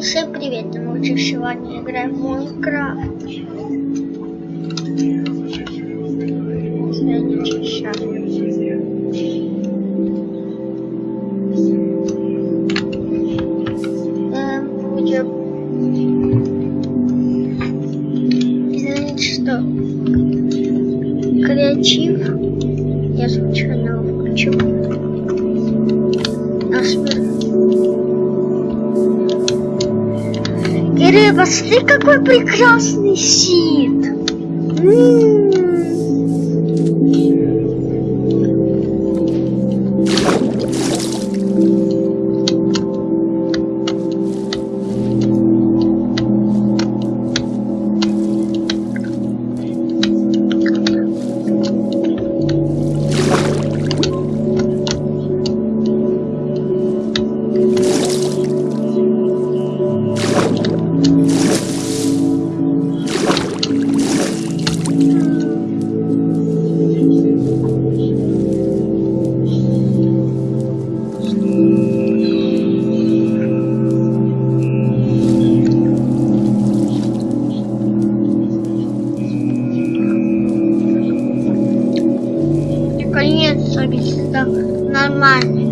Всем привет, мы уже сегодня играем в Майнкрафт. Кирилл, посмотри, какой прекрасный сид. М-м-м. Наконец-то листа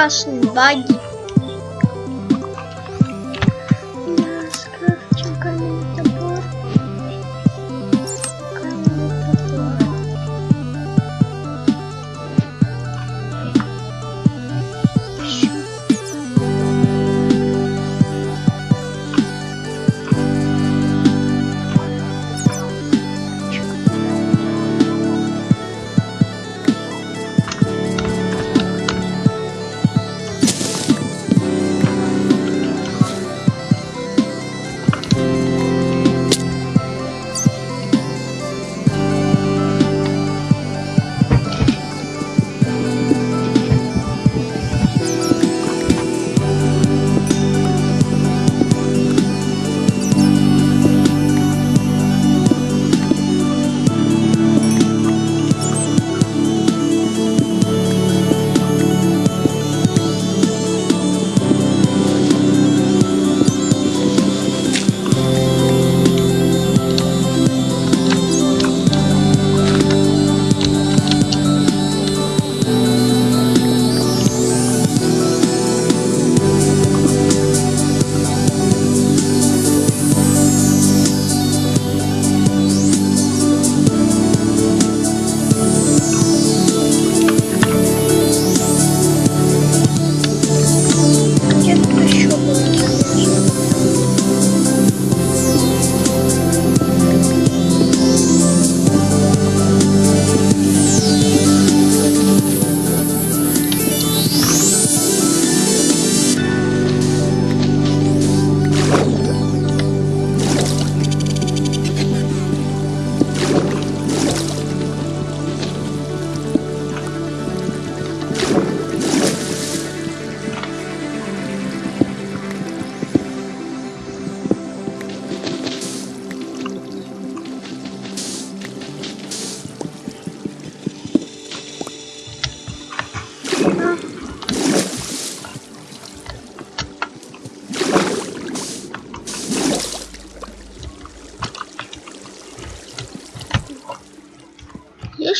классные баги.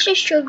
Есть еще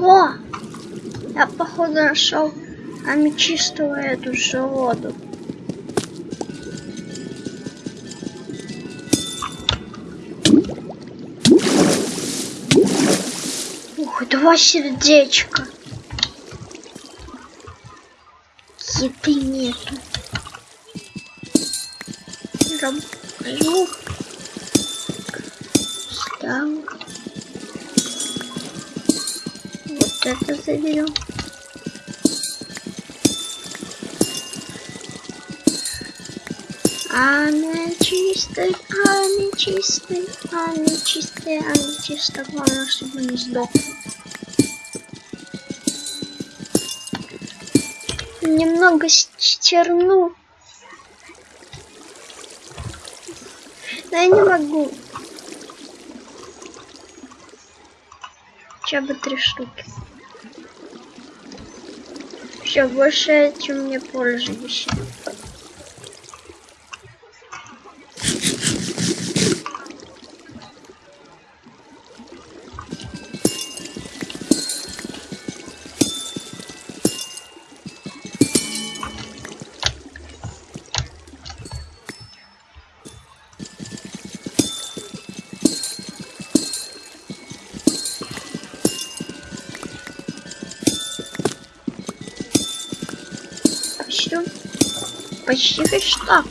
где-то залез? воду нашел, а чистую эту же воду. Ух, два сердечка. Еды нету. Возьму. Ставлю. Вот это заберем. Она чистая, она чистая, она чистая, она чистая. Главное, чтобы не сдох. Немного черну. Но я не могу. Хотя бы три штуки. Все, больше этим не пользуюсь. Почти хэштаг.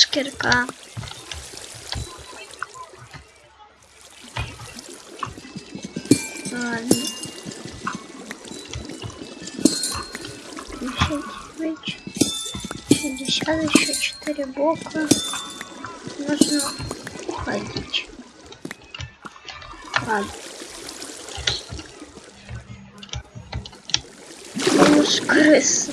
Минус кирка. Ладно. Шестьдесят, еще четыре бока. Нужно уходить. Ладно. Крыса. Крыса.